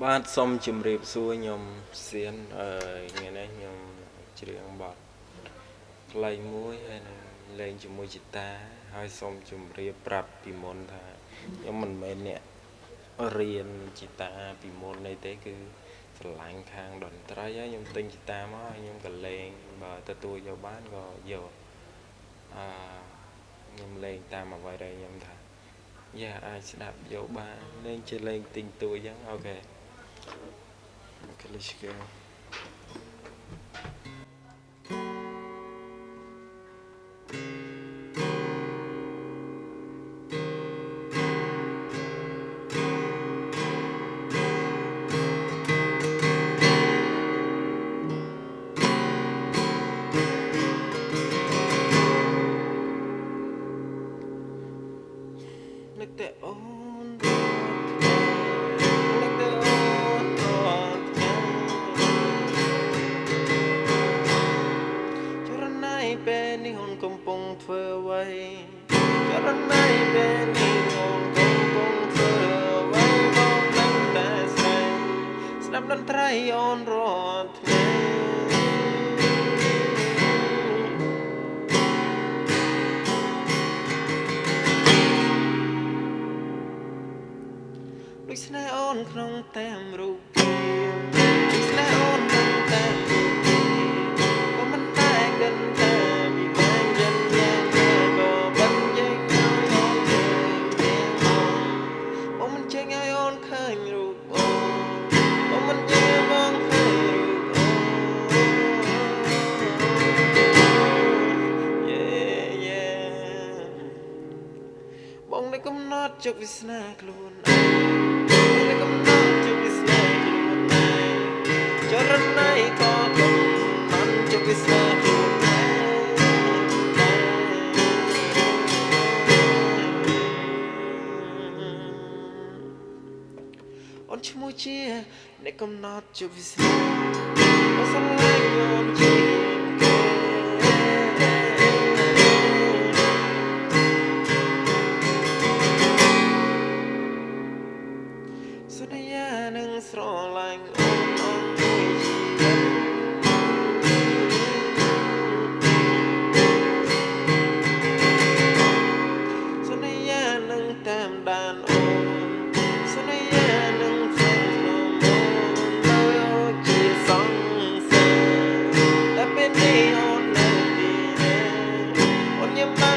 បាទសូមជម្រាបសួរខ្ញុំសៀនអឺថ្ងៃនេះខ្ញុំច្រៀងបទផ្លៃមួយហើយនឹងលេងជាមួយជីតា ហើយសូមជម្រាបប្រាប់ពីមុនថាខ្ញុំមិនមែនអ្នករៀនជីតាពីមុននេះទេគឺស្រឡាញ់ខាងតន្ត្រីហើយខ្ញុំទិញជីតាមកហើយខ្ញុំក៏លេងបើទទួលយកបានក៏យកអឺខ្ញុំលេងតាមអ្វីដែលខ្ញុំថាយ៉ាអាចស្ដាប់យកបានលេងជាលេងទិញតួអញ្ចឹងអូខេ Okay, let's go. នឹកតែអូ ធ្វើអ្វីចរណៃពេលនេះអូនកំពុងធ្វើអ្វីមកដឹងតែស្រីស្ដាប់តន្ត្រីអូនរាល់ថ្ងៃដូចស្នេហ៍អូនក្នុងតាមរូបភាពដូចស្នេហ៍អូនក្នុងតាម បងនៅកំណត់ជោគវាសនាខ្លួនឯងបងនៅកំណត់ជោគវាសនាខ្លួនឯងចរណៃក៏កំណត់ជោគវាសនាខ្លួនឯងអូនឈ្មោះជាអ្នកកំណត់ជោគវាសនាអូនស្រឡាញ់អូនជា ស្រឡាញ់អូនអូនជួយជីវិតសន្យានឹងតាមដានអូនសន្យានឹងផ្សេងក្នុងអូនមកជាសង្សារតែពេលនេះអូននៅទីណាអូនញ៉ាំ